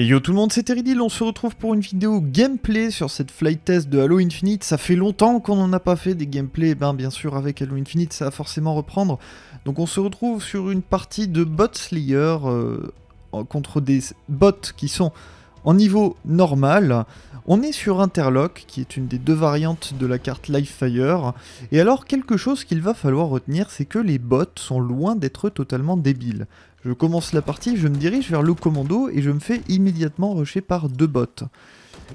Et yo tout le monde, c'est Teridil, on se retrouve pour une vidéo gameplay sur cette flight test de Halo Infinite. Ça fait longtemps qu'on n'en a pas fait des gameplays, ben bien sûr avec Halo Infinite ça va forcément reprendre. Donc on se retrouve sur une partie de Bot Slayer euh, contre des bots qui sont en niveau normal. On est sur Interlock, qui est une des deux variantes de la carte Livefire. Et alors, quelque chose qu'il va falloir retenir, c'est que les bots sont loin d'être totalement débiles. Je commence la partie, je me dirige vers le commando et je me fais immédiatement rusher par deux bots.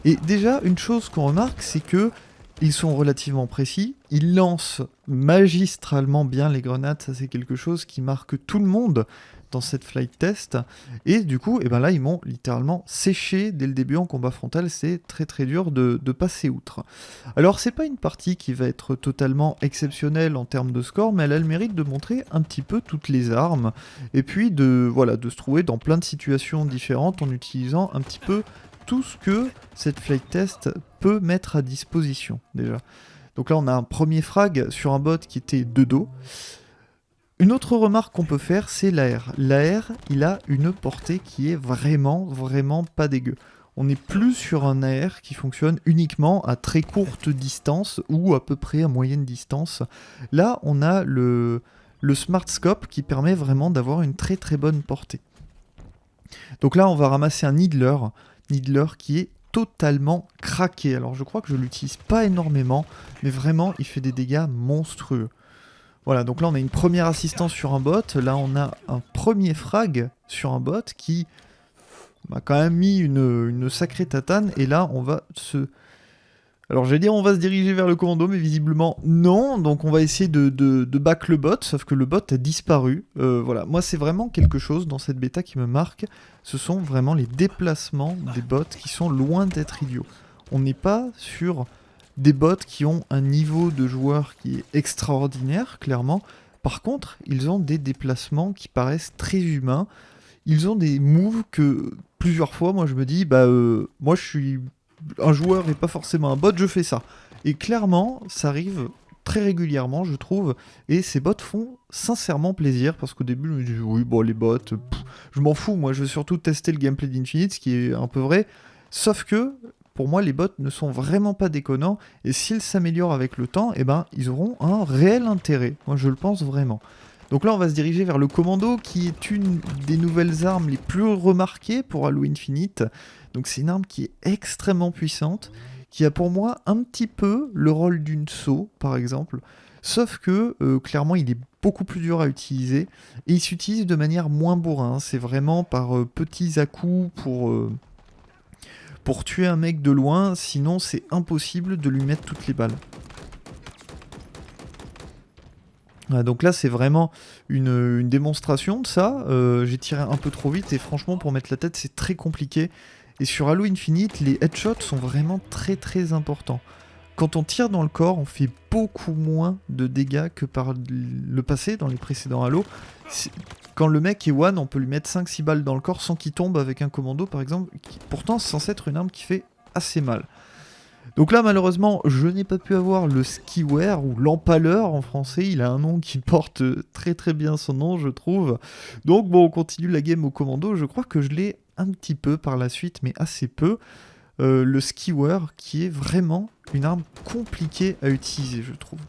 Et déjà, une chose qu'on remarque, c'est que ils sont relativement précis, ils lancent magistralement bien les grenades, ça c'est quelque chose qui marque tout le monde dans cette flight test, et du coup, et eh ben là ils m'ont littéralement séché dès le début en combat frontal, c'est très très dur de, passer outre. Alors c'est pas une partie qui va être totalement exceptionnelle en termes de score, mais elle a le mérite de montrer un petit peu toutes les armes, et puis de, voilà, de se trouver dans plein de situations différentes en utilisant un petit peu tout ce que cette flight test peut mettre à disposition déjà. Donc là on a un premier frag sur un bot qui était de dos. Une autre remarque qu'on peut faire c'est l'AR. L'AR il a une portée qui est vraiment vraiment pas dégueu. On n'est plus sur un AR qui fonctionne uniquement à très courte distance ou à peu près à moyenne distance. Là on a le, le Smart Scope qui permet vraiment d'avoir une très très bonne portée. Donc là on va ramasser un Needler. Needler qui est totalement craqué. Alors je crois que je l'utilise pas énormément, mais vraiment il fait des dégâts monstrueux. Voilà, donc là on a une première assistance sur un bot, là on a un premier frag sur un bot qui m'a quand même mis une, sacrée tatane, et là on va se alors j'allais dire on va se diriger vers le commando, mais visiblement non, donc on va essayer de, back le bot, sauf que le bot a disparu. Euh, voilà, moi c'est vraiment quelque chose dans cette bêta qui me marque, ce sont vraiment les déplacements des bots qui sont loin d'être idiots. On n'est pas sur des bots qui ont un niveau de joueur qui est extraordinaire, clairement. Par contre, ils ont des déplacements qui paraissent très humains. Ils ont des moves que plusieurs fois, moi je me dis, bah euh, moi je suis un joueur et pas forcément un bot, je fais ça. Et clairement, ça arrive très régulièrement, je trouve, et ces bots font sincèrement plaisir, parce qu'au début, je me dis, oui, bon, les bots, je m'en fous, moi, je veux surtout tester le gameplay d'Infinite, ce qui est un peu vrai, sauf que, pour moi, les bots ne sont vraiment pas déconnants, et s'ils s'améliorent avec le temps, eh ben, ils auront un réel intérêt, moi, je le pense vraiment. Donc là, on va se diriger vers le commando, qui est une des nouvelles armes les plus remarquées pour Halo Infinite. Donc c'est une arme qui est extrêmement puissante, qui a pour moi un petit peu le rôle d'une saut, par exemple. Sauf que, euh, clairement, il est beaucoup plus dur à utiliser, et il s'utilise de manière moins bourrin. C'est vraiment par euh, petits à-coups pour... Euh, pour tuer un mec de loin, sinon c'est impossible de lui mettre toutes les balles donc là c'est vraiment une, démonstration de ça, euh, j'ai tiré un peu trop vite et franchement pour mettre la tête c'est très compliqué. Et sur Halo Infinite les headshots sont vraiment très très importants. Quand on tire dans le corps on fait beaucoup moins de dégâts que par le passé dans les précédents Halo. Quand le mec est one on peut lui mettre 5-6 balles dans le corps sans qu'il tombe avec un commando par exemple, qui pourtant c'est censé être une arme qui fait assez mal. Donc là, malheureusement, je n'ai pas pu avoir le skiwear ou l'empaleur en français. Il a un nom qui porte très très bien son nom, je trouve. Donc bon, on continue la game au commando. Je crois que je l'ai un petit peu par la suite, mais assez peu. Euh, le skiwear qui est vraiment une arme compliquée à utiliser, je trouve.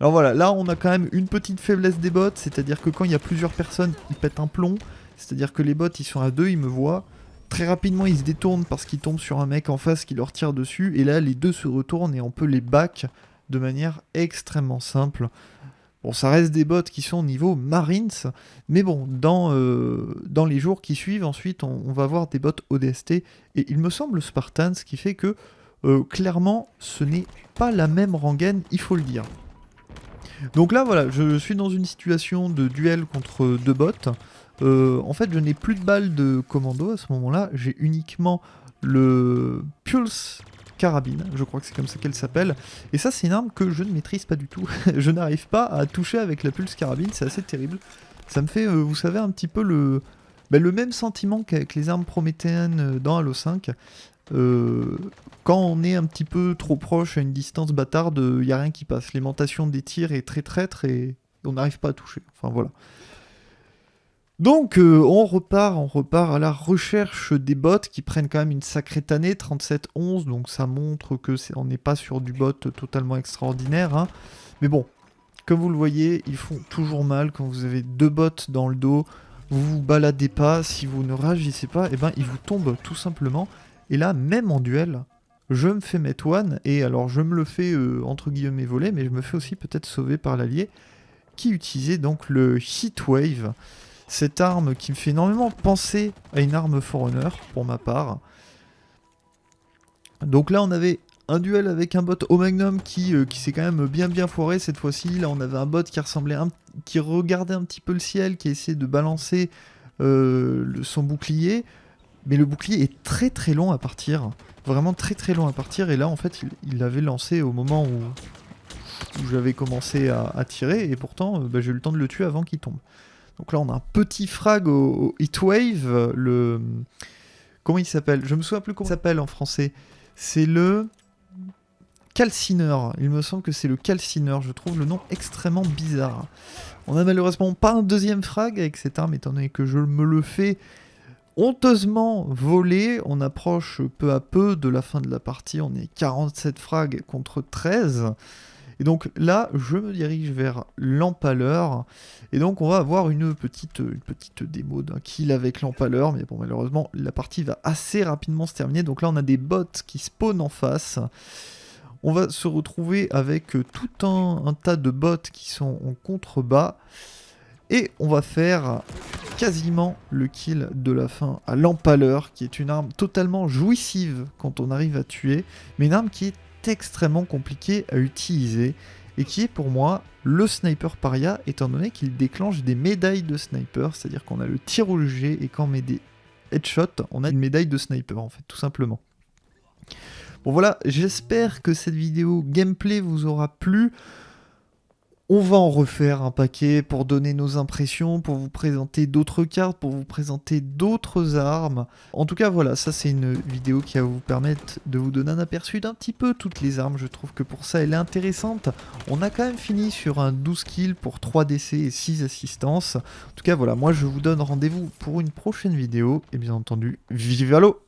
Alors voilà, là on a quand même une petite faiblesse des bots, c'est-à-dire que quand il y a plusieurs personnes, ils pètent un plomb. C'est-à-dire que les bots, ils sont à deux, ils me voient. Très rapidement, ils se détournent parce qu'ils tombent sur un mec en face qui leur tire dessus. Et là, les deux se retournent et on peut les back de manière extrêmement simple. Bon, ça reste des bots qui sont au niveau Marines, mais bon, dans, euh, dans les jours qui suivent, ensuite, on, va avoir des bots ODST, et il me semble Spartan, ce qui fait que, euh, clairement, ce n'est pas la même rengaine, il faut le dire. Donc là, voilà, je suis dans une situation de duel contre deux bots, euh, en fait, je n'ai plus de balles de commando à ce moment-là. J'ai uniquement le Pulse carabine, je crois que c'est comme ça qu'elle s'appelle. Et ça, c'est une arme que je ne maîtrise pas du tout. je n'arrive pas à toucher avec la Pulse carabine, c'est assez terrible. Ça me fait, euh, vous savez, un petit peu le, bah, le même sentiment qu'avec les armes prométhéennes euh, dans Halo 5. quand on est un petit peu trop proche à une distance bâtarde, il n'y a rien qui passe. L'aimantation des tirs est très traître et on n'arrive pas à toucher. Enfin voilà. Donc euh, on repart, on repart à la recherche des bots qui prennent quand même une sacrée tannée, 37-11, donc ça montre que n'est pas sur du bot totalement extraordinaire. Hein. Mais bon, comme vous le voyez, ils font toujours mal quand vous avez deux bots dans le dos, vous vous baladez pas, si vous ne réagissez pas, et eh ben ils vous tombent tout simplement. Et là, même en duel, je me fais mettre one, et alors je me le fais euh, entre guillemets voler, mais je me fais aussi peut-être sauver par l'allié, qui utilisait donc le Heatwave cette arme qui me fait énormément penser à une arme Forerunner, pour ma part. Donc là, on avait un duel avec un bot au Magnum qui, euh, qui s'est quand même bien bien foiré cette fois-ci. Là, on avait un bot qui ressemblait un, qui regardait un petit peu le ciel, qui essayait de balancer euh, son bouclier. Mais le bouclier est très très long à partir. Vraiment très très long à partir. Et là, en fait, il l'avait lancé au moment où, j'avais commencé à, tirer. Et pourtant, euh, bah, j'ai eu le temps de le tuer avant qu'il tombe. Donc là, on a un petit frag au, Heatwave. Le... Comment il s'appelle? Je me souviens plus comment il s'appelle en français. C'est le calcineur. Il me semble que c'est le calcineur. Je trouve le nom extrêmement bizarre. On a malheureusement pas un deuxième frag avec cette arme, étant donné que je me le fais honteusement voler. On approche peu à peu de la fin de la partie. On est 47 frags contre 13. Et donc là, je me dirige vers l'empaleur. Et donc on va avoir une petite, démo d'un kill avec l'empaleur. Mais bon, malheureusement, la partie va assez rapidement se terminer. Donc là, on a des bots qui spawnent en face. On va se retrouver avec tout un, un tas de bots qui sont en contrebas. Et on va faire quasiment le kill de la fin à l'empaleur, qui est une arme totalement jouissive quand on arrive à tuer, mais une arme qui est extrêmement compliqué à utiliser et qui est pour moi le sniper paria étant donné qu'il déclenche des médailles de sniper, c'est-à-dire qu'on a le tir au G et quand on met des headshots, on a une médaille de sniper en fait, tout simplement. Bon voilà, j'espère que cette vidéo gameplay vous aura plu. On va en refaire un paquet pour donner nos impressions, pour vous présenter d'autres cartes, pour vous présenter d'autres armes. En tout cas, voilà, ça c'est une vidéo qui va vous permettre de vous donner un aperçu d'un petit peu toutes les armes. Je trouve que pour ça, elle est intéressante. On a quand même fini sur un 12 kills pour 3 DC et 6 assistances. En tout cas, voilà, moi je vous donne rendez-vous pour une prochaine vidéo. Et bien entendu, vive à l'eau